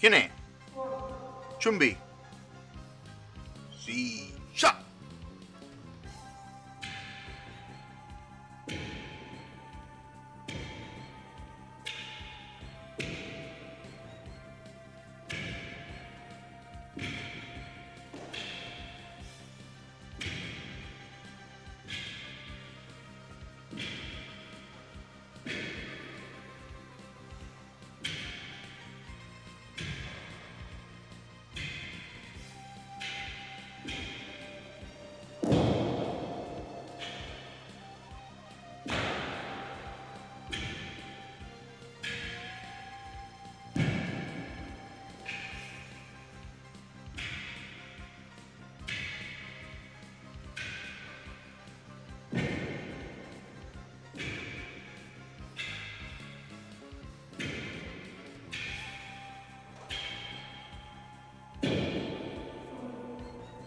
¿Quién es? Chumbi.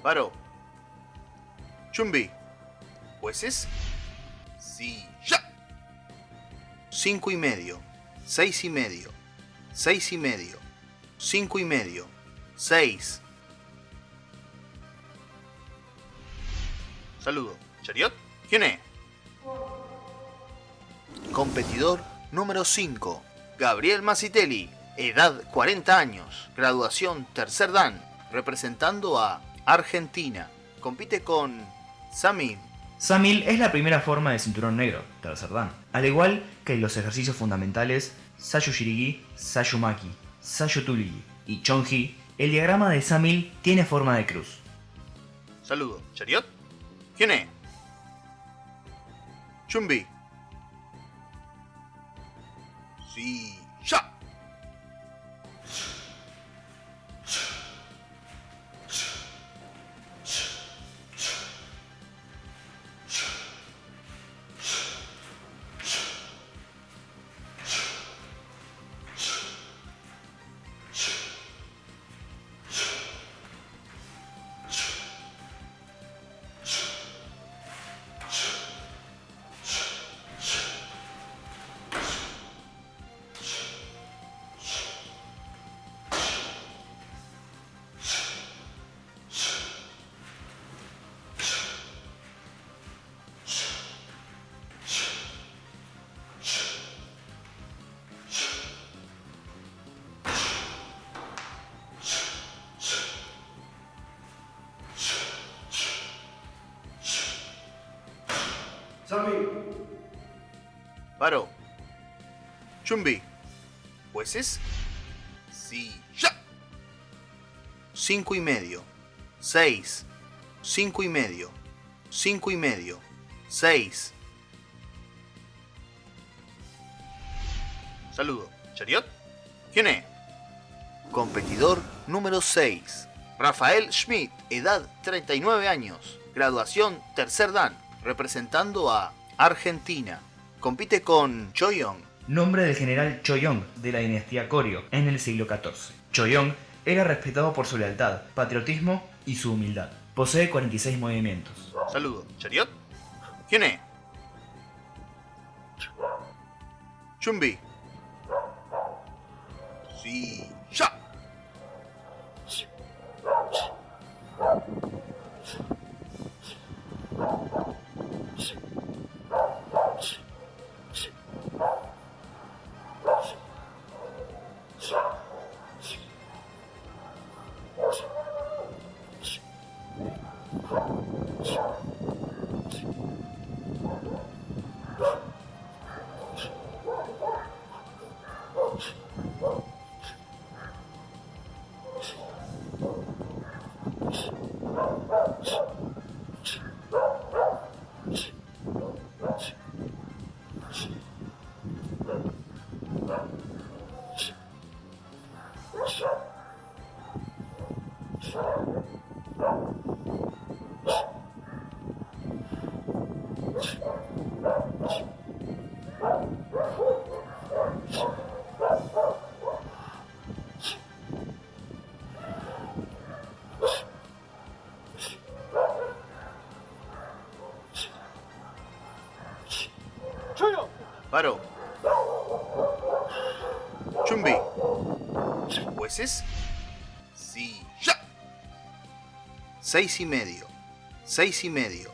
Paro. Chumbi. ¿Jueces? Sí, ya. Cinco y medio. Seis y medio. Seis y medio. Cinco y medio. Seis. Saludo. ¿Chariot? ¿Quién es? Competidor número 5. Gabriel Macitelli. Edad 40 años. Graduación tercer dan. Representando a Argentina. Compite con Samir. Samil es la primera forma de cinturón negro, tercer dan. Al igual que los ejercicios fundamentales Sayu Shirigi, Sayu Maki, Sayu Tuligi y Chonji, el diagrama de Samil tiene forma de cruz. Saludo. ¿Chariot? ¿Quién es? Chumbi. Sí, ya. Paro. Chumbi. ¿Jueces? Sí, ya. Cinco y medio. Seis. Cinco y medio. Cinco y medio. Seis. Saludo. ¿Chariot? ¿Quién es? Competidor número 6. Rafael Schmidt, edad 39 años. Graduación tercer dan. Representando a Argentina. Compite con Choyong. Nombre del general Choyong de la dinastía Koryo en el siglo XIV. Choyong era respetado por su lealtad, patriotismo y su humildad. Posee 46 movimientos. Saludo. ¿Chariot? ¿Quién es? Chumbi. Sí, ya. 6 y medio, 6 y medio,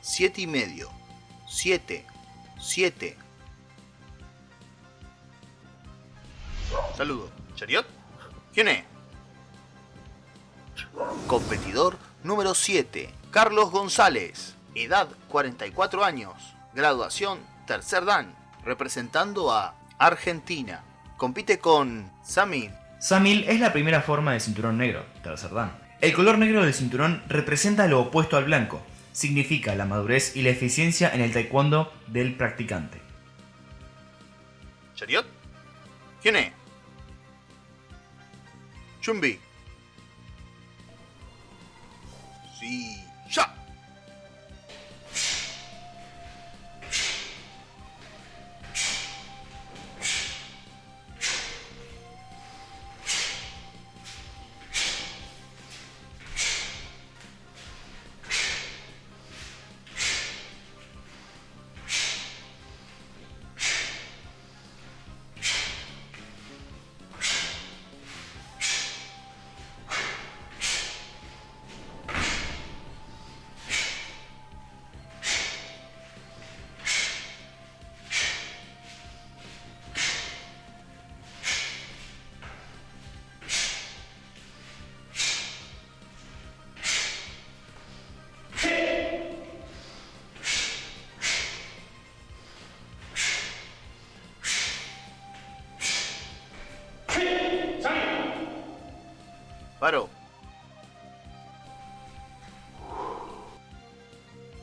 7 y medio, 7, 7. Saludo, ¿Chariot? ¿Quién es? Competidor número 7, Carlos González, edad 44 años, graduación tercer dan, representando a Argentina. Compite con Samil. Samil es la primera forma de cinturón negro, tercer dan el color negro del cinturón representa lo opuesto al blanco. Significa la madurez y la eficiencia en el taekwondo del practicante. ¿Chariot? ¿Quién es? Chumbi. Sí.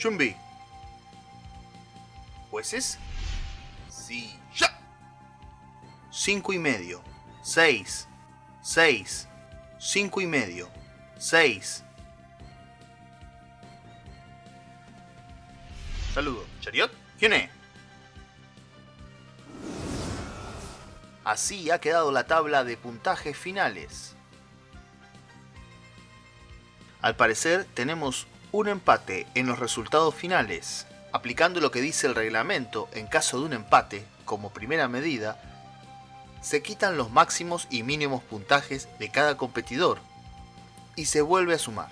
Chumbi. ¿Jueces? Sí. ¡Ya! Cinco y medio. Seis. Seis. Cinco y medio. Seis. Saludo. ¿Chariot? ¿Quién es? Así ha quedado la tabla de puntajes finales. Al parecer tenemos un empate en los resultados finales. Aplicando lo que dice el reglamento, en caso de un empate, como primera medida, se quitan los máximos y mínimos puntajes de cada competidor y se vuelve a sumar.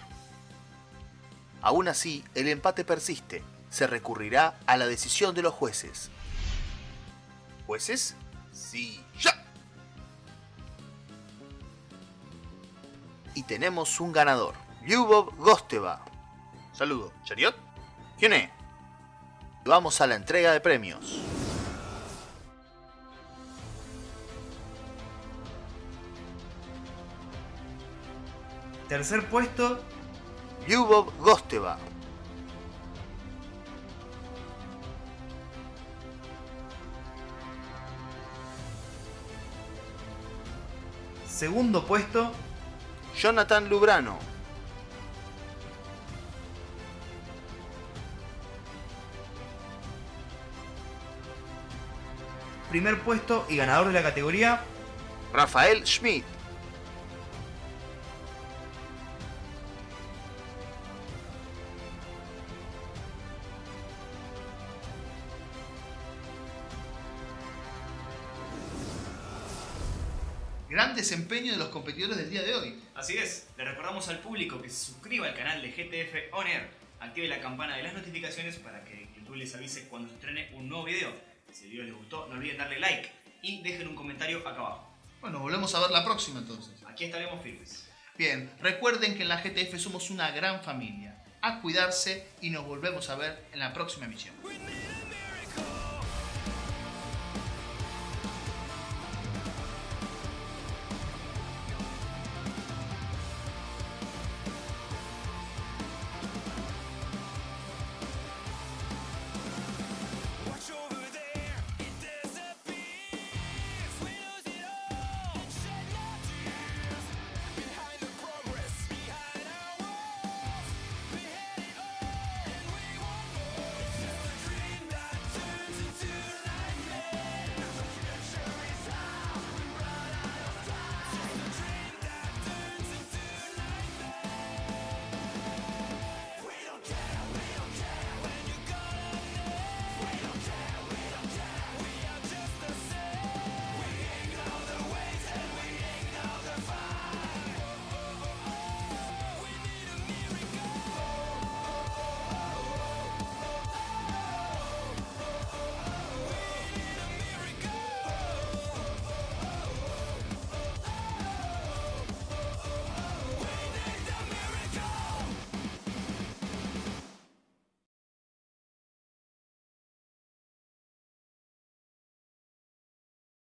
Aún así, el empate persiste. Se recurrirá a la decisión de los jueces. ¿Jueces? Sí, ya. Y tenemos un ganador. Lyubov Gosteva. Saludo. ¿Chariot? ¿Quién es? Vamos a la entrega de premios. Tercer puesto, Lyubov Gosteva. segundo puesto, Jonathan Lubrano. Primer puesto y ganador de la categoría, Rafael Schmidt. Gran desempeño de los competidores del día de hoy. Así es, le recordamos al público que se suscriba al canal de GTF On active la campana de las notificaciones para que YouTube les avise cuando estrene un nuevo video. Si el video les gustó, no olviden darle like y dejen un comentario acá abajo. Bueno, volvemos a ver la próxima entonces. Aquí estaremos firmes. Bien, recuerden que en la GTF somos una gran familia. A cuidarse y nos volvemos a ver en la próxima emisión.